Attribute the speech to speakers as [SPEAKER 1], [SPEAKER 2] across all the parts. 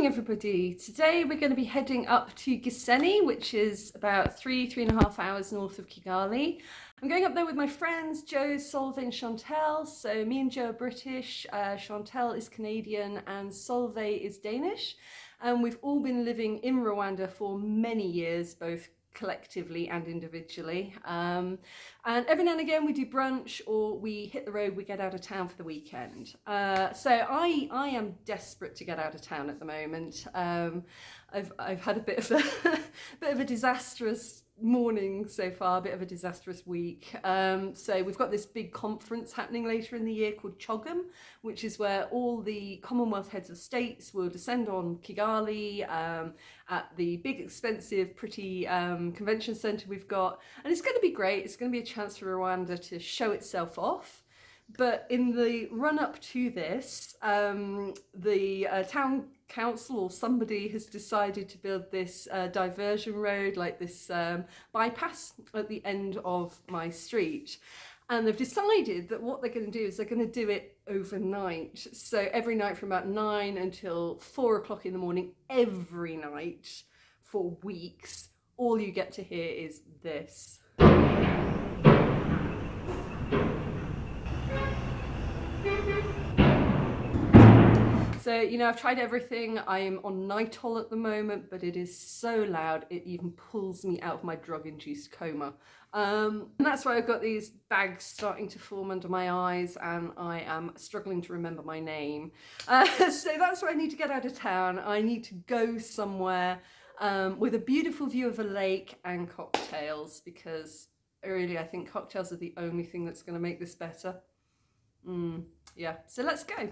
[SPEAKER 1] morning everybody. Today we're going to be heading up to Gisenyi, which is about three, three and a half hours north of Kigali. I'm going up there with my friends Joe, Solveig and Chantel. So me and Joe are British, uh, Chantel is Canadian and Solveig is Danish. And we've all been living in Rwanda for many years, both collectively and individually. Um, and every now and again we do brunch or we hit the road, we get out of town for the weekend. Uh, so I, I am desperate to get out of town at the moment. Um, I've, I've had a bit of a, bit of a disastrous morning so far, a bit of a disastrous week. Um, so we've got this big conference happening later in the year called CHOGM, which is where all the Commonwealth heads of states will descend on Kigali um, at the big, expensive, pretty um, convention centre we've got. And it's going to be great. It's going to be a chance for Rwanda to show itself off. But in the run up to this, um, the uh, town council or somebody has decided to build this uh, diversion road, like this um, bypass at the end of my street. And they've decided that what they're going to do is they're going to do it overnight. So every night from about nine until four o'clock in the morning, every night for weeks, all you get to hear is this. So, you know, I've tried everything. I am on Nytol at the moment, but it is so loud, it even pulls me out of my drug-induced coma. Um, and that's why I've got these bags starting to form under my eyes and I am struggling to remember my name. Uh, so that's why I need to get out of town. I need to go somewhere um, with a beautiful view of a lake and cocktails because really I think cocktails are the only thing that's going to make this better. Mm, yeah, so let's go.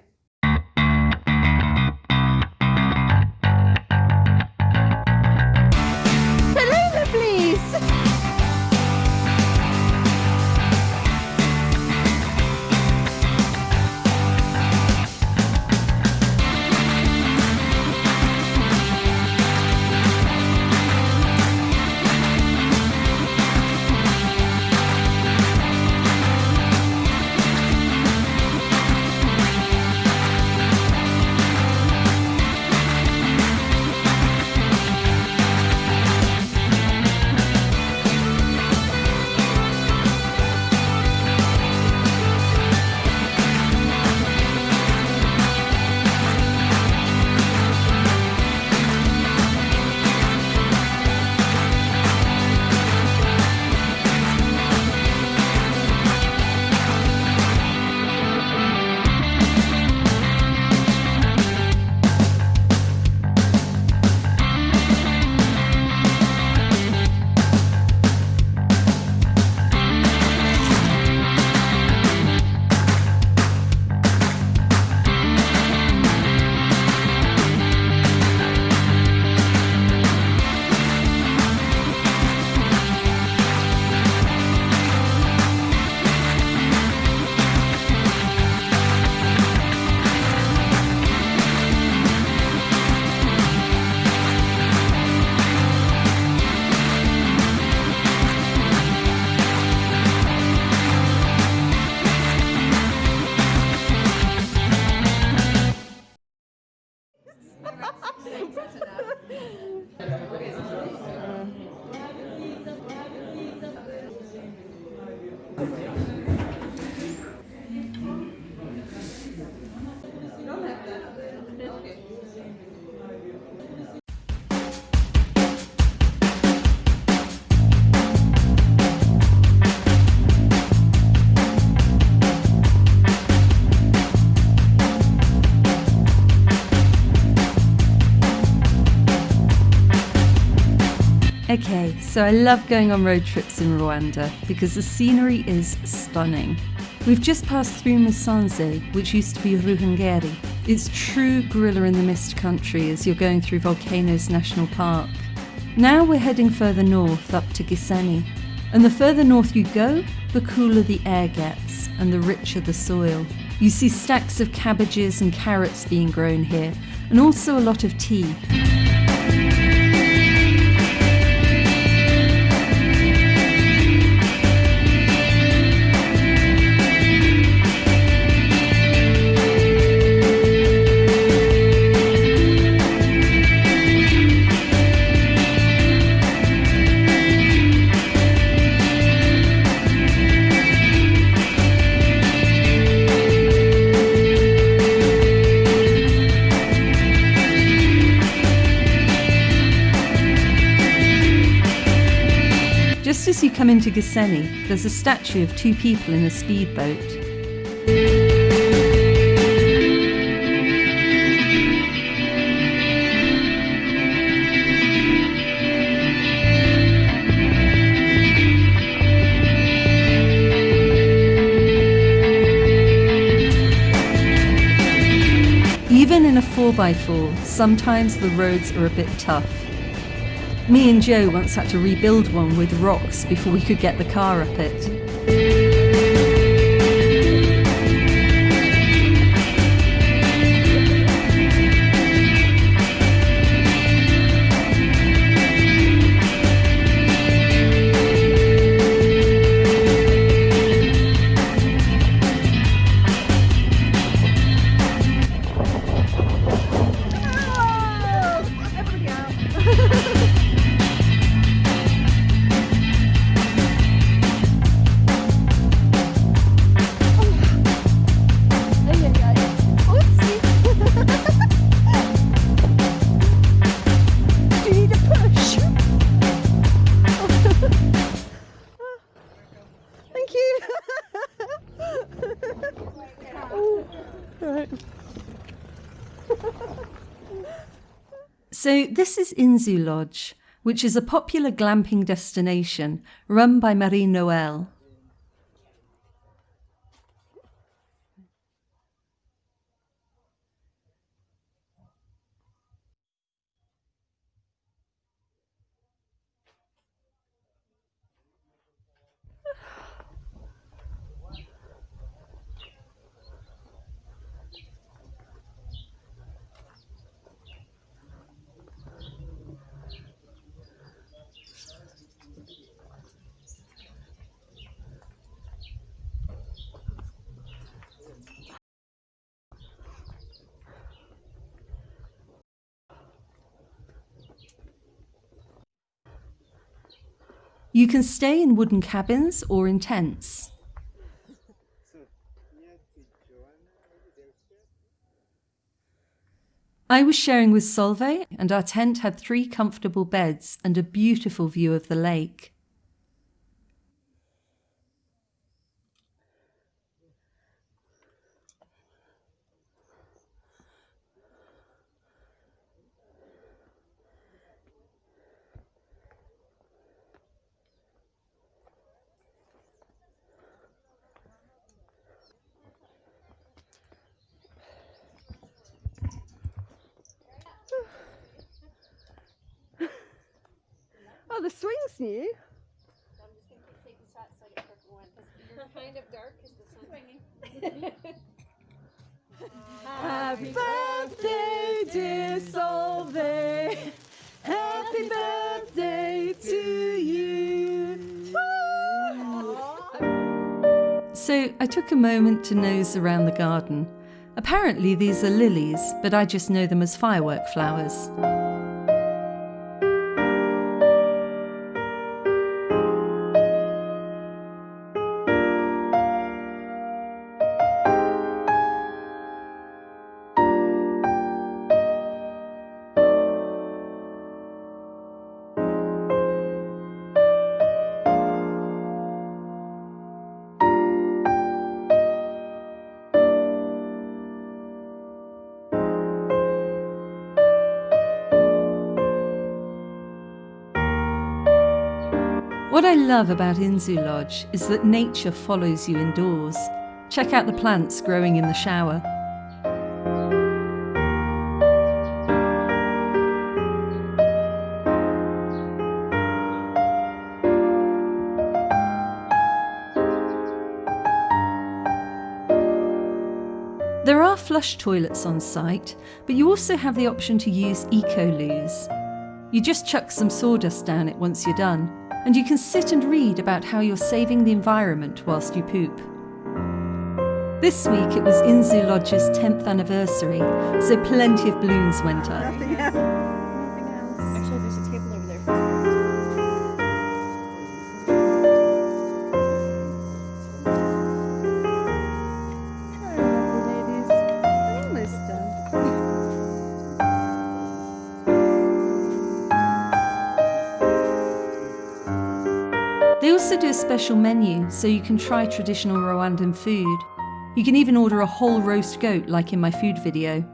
[SPEAKER 1] So I love going on road trips in Rwanda because the scenery is stunning. We've just passed through Musanze, which used to be Ruhengeri. It's true gorilla in the mist country as you're going through Volcanoes National Park. Now we're heading further north up to Gisenyi. And the further north you go, the cooler the air gets and the richer the soil. You see stacks of cabbages and carrots being grown here, and also a lot of tea. As you come into Gisenyi, there's a statue of two people in a speedboat. Even in a 4x4, sometimes the roads are a bit tough. Me and Joe once had to rebuild one with rocks before we could get the car up it. This is Inzu Lodge, which is a popular glamping destination run by Marie Noel. You can stay in wooden cabins or in tents. I was sharing with Solveig, and our tent had three comfortable beds and a beautiful view of the lake.
[SPEAKER 2] Oh, the swing's new.
[SPEAKER 3] I'm just gonna keep taking shots so I get perfect one because you're kind of dark because the sun's swinging.
[SPEAKER 2] Happy birthday, dear Solveig. Happy birthday to you.
[SPEAKER 1] So I took a moment to nose around the garden. Apparently, these are lilies, but I just know them as firework flowers. What I love about Inzu Lodge is that nature follows you indoors. Check out the plants growing in the shower. There are flush toilets on site, but you also have the option to use eco-loos. You just chuck some sawdust down it once you're done, and you can sit and read about how you're saving the environment whilst you poop. This week it was Inzu Lodge's 10th anniversary, so plenty of balloons went up. They also do a special menu so you can try traditional Rwandan food. You can even order a whole roast goat like in my food video.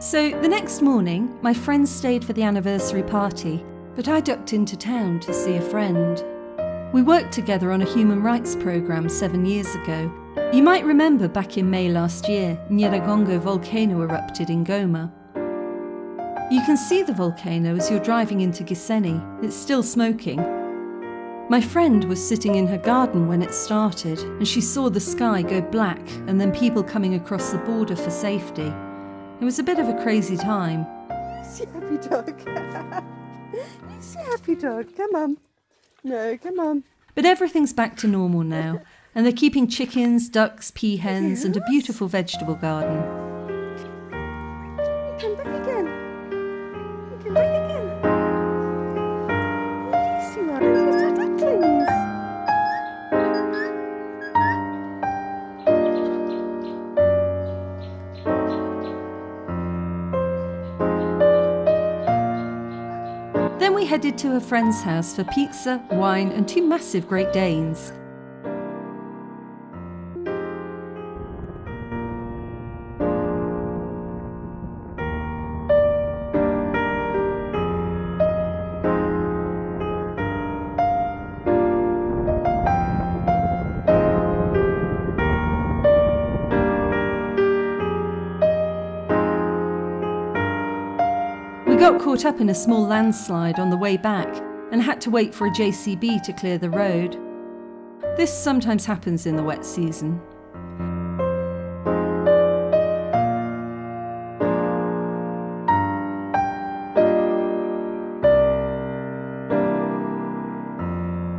[SPEAKER 1] So the next morning, my friends stayed for the anniversary party, but I ducked into town to see a friend. We worked together on a human rights programme seven years ago. You might remember back in May last year, Nyiragongo volcano erupted in Goma. You can see the volcano as you're driving into Gisenyi. It's still smoking. My friend was sitting in her garden when it started, and she saw the sky go black and then people coming across the border for safety. It was a bit of a crazy time.
[SPEAKER 2] You See happy dog. you see happy dog. Come on. No, come on.
[SPEAKER 1] But everything's back to normal now, and they're keeping chickens, ducks, peahens, and a beautiful vegetable garden. Headed to a friend's house for pizza, wine, and two massive Great Danes. Got caught up in a small landslide on the way back and had to wait for a JCB to clear the road. This sometimes happens in the wet season.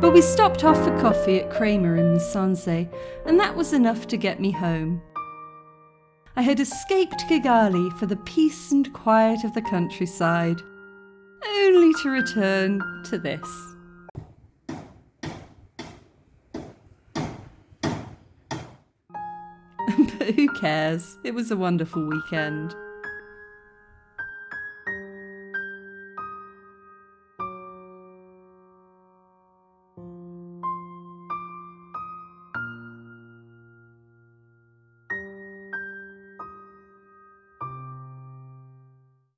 [SPEAKER 1] But we stopped off for coffee at Kramer in Musanze, and that was enough to get me home. I had escaped Kigali for the peace and quiet of the countryside, only to return to this. but who cares? It was a wonderful weekend.